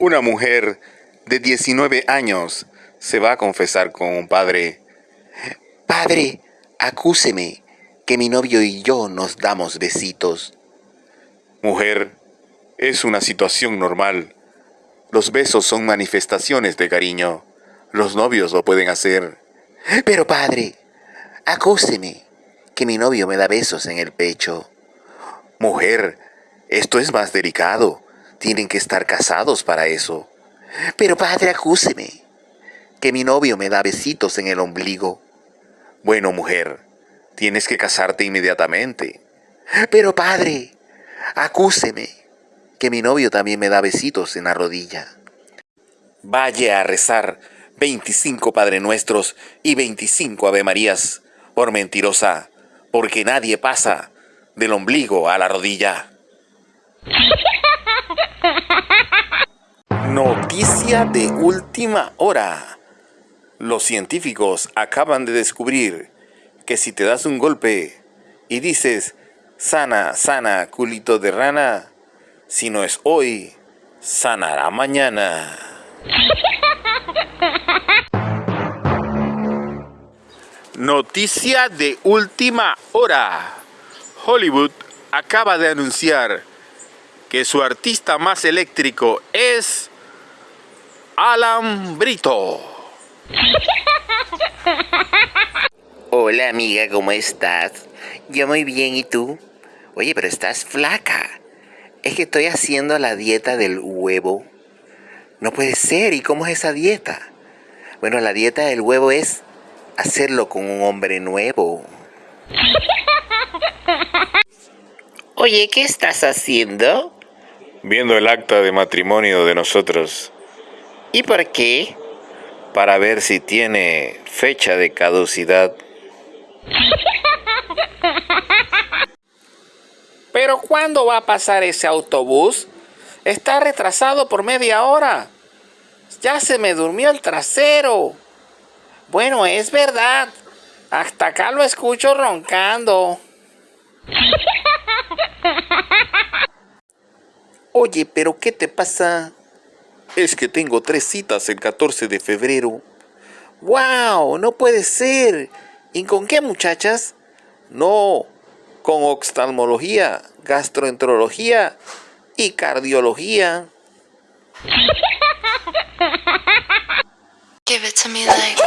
Una mujer de 19 años se va a confesar con un padre. Padre, acúseme que mi novio y yo nos damos besitos. Mujer, es una situación normal. Los besos son manifestaciones de cariño. Los novios lo pueden hacer. Pero padre, acúseme que mi novio me da besos en el pecho. Mujer, esto es más delicado. Tienen que estar casados para eso. Pero padre, acúseme que mi novio me da besitos en el ombligo. Bueno, mujer, tienes que casarte inmediatamente. Pero padre, acúseme que mi novio también me da besitos en la rodilla. Vaya a rezar 25 Padre Nuestros y 25 Ave Marías por mentirosa, porque nadie pasa del ombligo a la rodilla. Noticia de última hora. Los científicos acaban de descubrir que si te das un golpe y dices, sana, sana, culito de rana, si no es hoy, sanará mañana. Noticia de última hora. Hollywood acaba de anunciar que su artista más eléctrico es Alan Brito. Hola amiga, ¿cómo estás? Yo muy bien, ¿y tú? Oye, pero estás flaca. Es que estoy haciendo la dieta del huevo. No puede ser, ¿y cómo es esa dieta? Bueno, la dieta del huevo es hacerlo con un hombre nuevo. Oye, ¿qué estás haciendo? Viendo el acta de matrimonio de nosotros. ¿Y por qué? Para ver si tiene fecha de caducidad. ¿Pero cuándo va a pasar ese autobús? Está retrasado por media hora. Ya se me durmió el trasero. Bueno, es verdad. Hasta acá lo escucho roncando. Oye, pero ¿qué te pasa? Es que tengo tres citas el 14 de febrero. ¡Wow! No puede ser. ¿Y con qué muchachas? No, con oftalmología, gastroenterología y cardiología. Give it to me like